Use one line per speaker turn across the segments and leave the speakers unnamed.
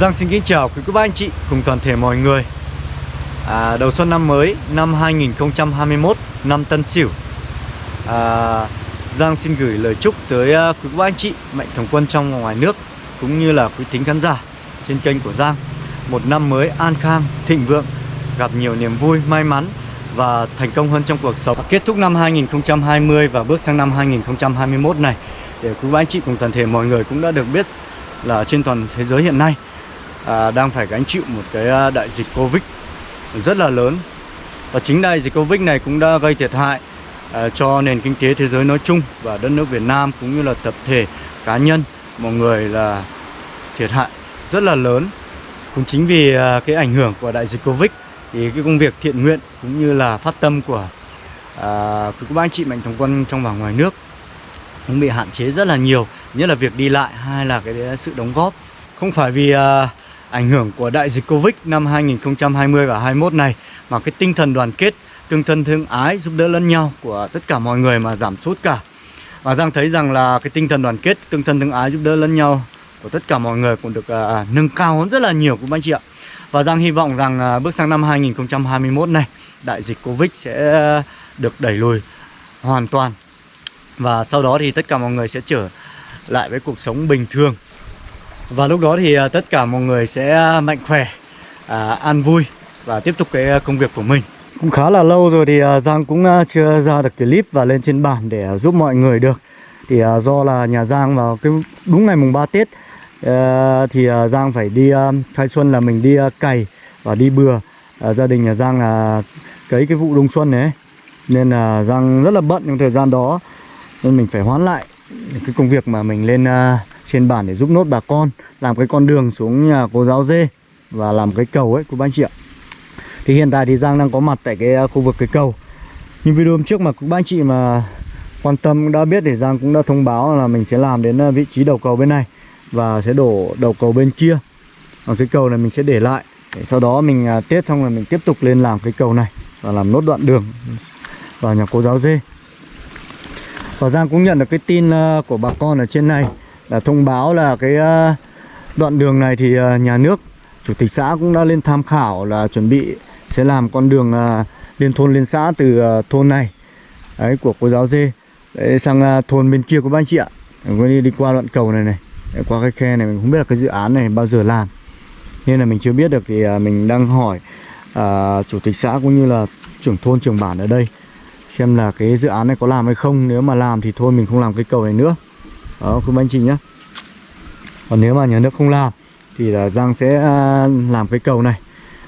Giang xin kính chào quý cô bác anh chị cùng toàn thể mọi người. À, Đầu xuân năm mới năm 2021 năm Tân Sửu. À, Giang xin gửi lời chúc tới uh, quý cô bác anh chị Mạnh thường quân trong và ngoài nước Cũng như là quý thính khán giả trên kênh của Giang. Một năm mới an khang, thịnh vượng Gặp nhiều niềm vui, may mắn và thành công hơn trong cuộc sống. Kết thúc năm 2020 và bước sang năm 2021 này Để quý bác anh chị cùng toàn thể mọi người cũng đã được biết là trên toàn thế giới hiện nay à, đang phải gánh chịu một cái à, đại dịch Covid rất là lớn. Và chính đại dịch Covid này cũng đã gây thiệt hại à, cho nền kinh tế thế giới nói chung và đất nước Việt Nam cũng như là tập thể cá nhân. Mọi người là thiệt hại rất là lớn. Cũng chính vì à, cái ảnh hưởng của đại dịch Covid thì cái công việc thiện nguyện cũng như là phát tâm của à, các bác anh chị mạnh thường quân trong và ngoài nước cũng bị hạn chế rất là nhiều nhất là việc đi lại hay là cái sự đóng góp. Không phải vì à, ảnh hưởng của đại dịch Covid năm 2020 và 21 này mà cái tinh thần đoàn kết, tương thân thương ái, giúp đỡ lẫn nhau của tất cả mọi người mà giảm sút cả. Và Giang thấy rằng là cái tinh thần đoàn kết, tương thân thương ái giúp đỡ lẫn nhau của tất cả mọi người cũng được uh, nâng cao hơn rất là nhiều của anh chị ạ. Và Giang hy vọng rằng uh, bước sang năm 2021 này, đại dịch Covid sẽ à, được đẩy lùi hoàn toàn. Và sau đó thì tất cả mọi người sẽ trở lại với cuộc sống bình thường và lúc đó thì à, tất cả mọi người sẽ à, mạnh khỏe, à, an vui và tiếp tục cái à, công việc của mình. Cũng khá là lâu rồi thì Giang cũng chưa ra được clip và lên trên bản để giúp mọi người được. Thì do là nhà Giang vào cái đúng ngày mùng 3 Tết thì Giang phải đi khai xuân là mình đi cày và đi bừa. Gia đình nhà Giang là cấy cái vụ đông xuân này nên là Giang rất là bận trong thời gian đó nên mình phải hoán lại cái công việc mà mình lên trên bản để giúp nốt bà con làm cái con đường xuống nhà cô giáo dê và làm cái cầu ấy của bác anh chị ạ. Thì hiện tại thì Giang đang có mặt tại cái à, khu vực cái cầu. Nhưng video hôm trước mà các bác chị mà quan tâm đã biết thì Giang cũng đã thông báo là mình sẽ làm đến à, vị trí đầu cầu bên này và sẽ đổ đầu cầu bên kia. Còn cái cầu này mình sẽ để lại để sau đó mình à, tiết xong rồi mình tiếp tục lên làm cái cầu này và làm nốt đoạn đường vào nhà cô giáo dê. Và Giang cũng nhận được cái tin à, của bà con ở trên này là thông báo là cái ờ, đoạn đường này thì ờ, nhà nước chủ tịch xã cũng đã lên tham khảo là chuẩn bị sẽ làm con đường ờ, liên thôn liên xã từ thôn này đấy của cô giáo dê đấy, sang thôn bên kia của ba anh chị ạ. Mình đi, đi qua đoạn cầu này này đấy, qua cái khe này mình không biết là cái dự án này bao giờ làm. Nên là mình chưa biết được thì mình đang hỏi à, chủ tịch xã cũng như là trưởng thôn trưởng bản ở đây xem là cái dự án này có làm hay không. Nếu mà làm thì thôi mình không làm cái cầu này nữa đó quý anh chị nhé còn nếu mà nhà nước không làm thì là Giang sẽ à, làm cái cầu này.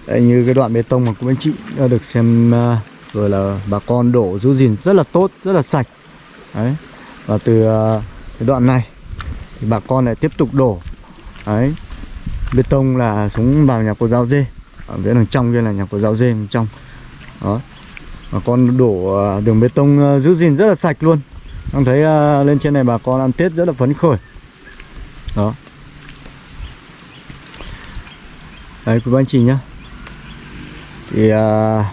Đấy, như cái đoạn bê tông mà cũng anh chị được xem à, rồi là bà con đổ giữ gìn rất là tốt rất là sạch. Đấy và từ à, cái đoạn này thì bà con lại tiếp tục đổ. Đấy bê tông là xuống vào nhà cô giáo dê ở phía đằng trong kia là nhà cô giáo dê bên trong. Đó bà con đổ đường bê tông giữ gìn rất là sạch luôn. Em thấy uh, lên trên này bà con ăn Tết rất là phấn khởi. Đó. Đấy quý anh chị nhá. Thì uh,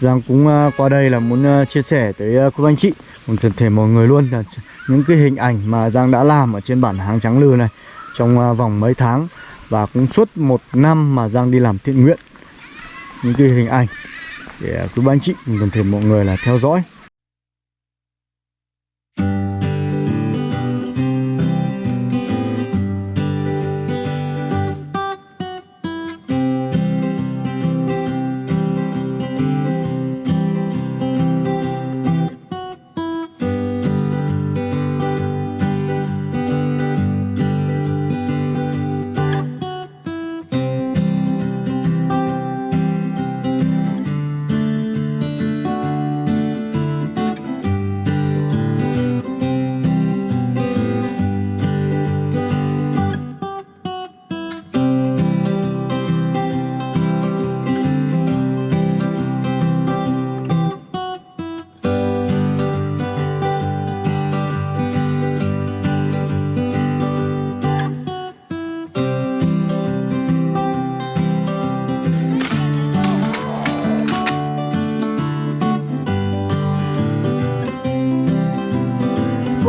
Giang cũng uh, qua đây là muốn uh, chia sẻ tới uh, quý anh chị. Cùng toàn thể mọi người luôn là những cái hình ảnh mà Giang đã làm ở trên bản hàng trắng lư này Trong uh, vòng mấy tháng Và cũng suốt một năm mà Giang đi làm thiện nguyện. Những cái hình ảnh. Để uh, quý anh chị cùng toàn thể mọi người là theo dõi.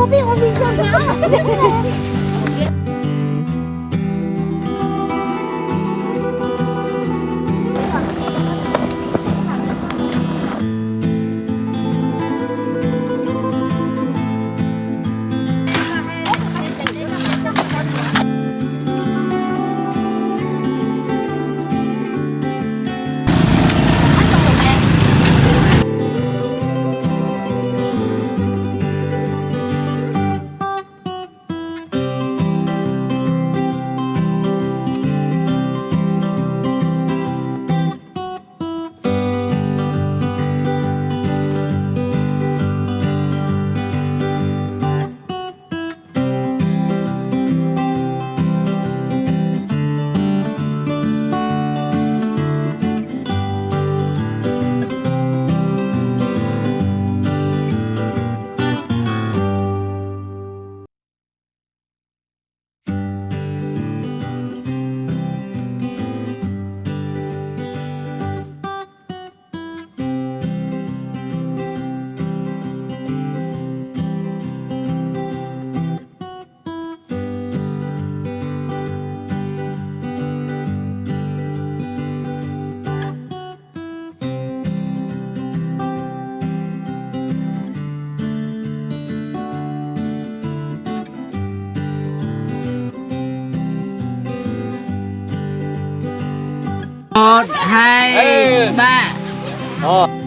Tapi, 你呢 một hai
Ừ.
ba
Ờ.